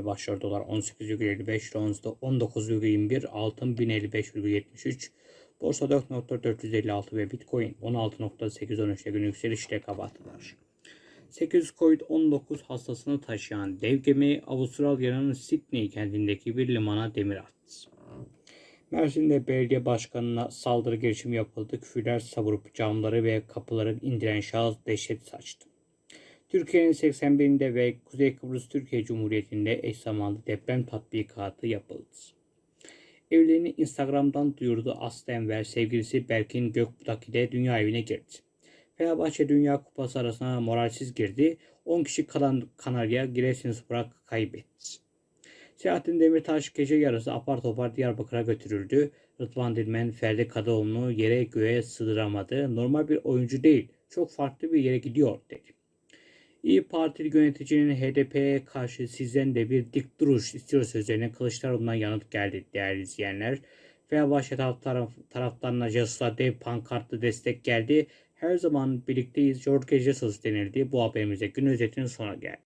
özeti başlıyor. Dolar 18,55, Ronz'da 19,21, altın 1055,73, borsa 4.456 ve Bitcoin 16.813'te gün yükselişle kapattılar. 800 COVID-19 hastasını taşıyan dev gemi Avustralya'nın Sydney kentindeki bir limana demir attı. Mersin'de belediye başkanına saldırı girişimi yapıldı. Küfürler savurup camları ve kapıları indiren şahıs dehşet saçtı. Türkiye'nin 81'inde ve Kuzey Kıbrıs Türkiye Cumhuriyeti'nde eş zamanlı deprem tatbikatı yapıldı. Evliliğini Instagram'dan duyurdu Aslı Enver. Sevgilisi Berkin Gökbudak ile dünya evine girdi. Fenerbahçe Dünya Kupası arasına moralsiz girdi. 10 kişi kalan Kanarya Giresunspor kaybetti. Selahattin Demirtaş gece yarısı apar topar Diyarbakır'a götürüldü. Rıdvan Dilmen Ferdi Kadıoğlu'nu yere göğe sığdıramadı. Normal bir oyuncu değil, çok farklı bir yere gidiyor dedi. İyi Partili yöneticinin HDP'ye karşı sizden de bir dik duruş istiyor sözlerine Kılıçdaroğlu'ndan yanıt geldi değerli izleyenler. Fenerbahçe taraf, taraftarına Jesus'a dev pankartlı destek geldi. Her zaman birlikteyiz Jorge Jesus denildi. Bu haberimize gün özetinin sona geldi.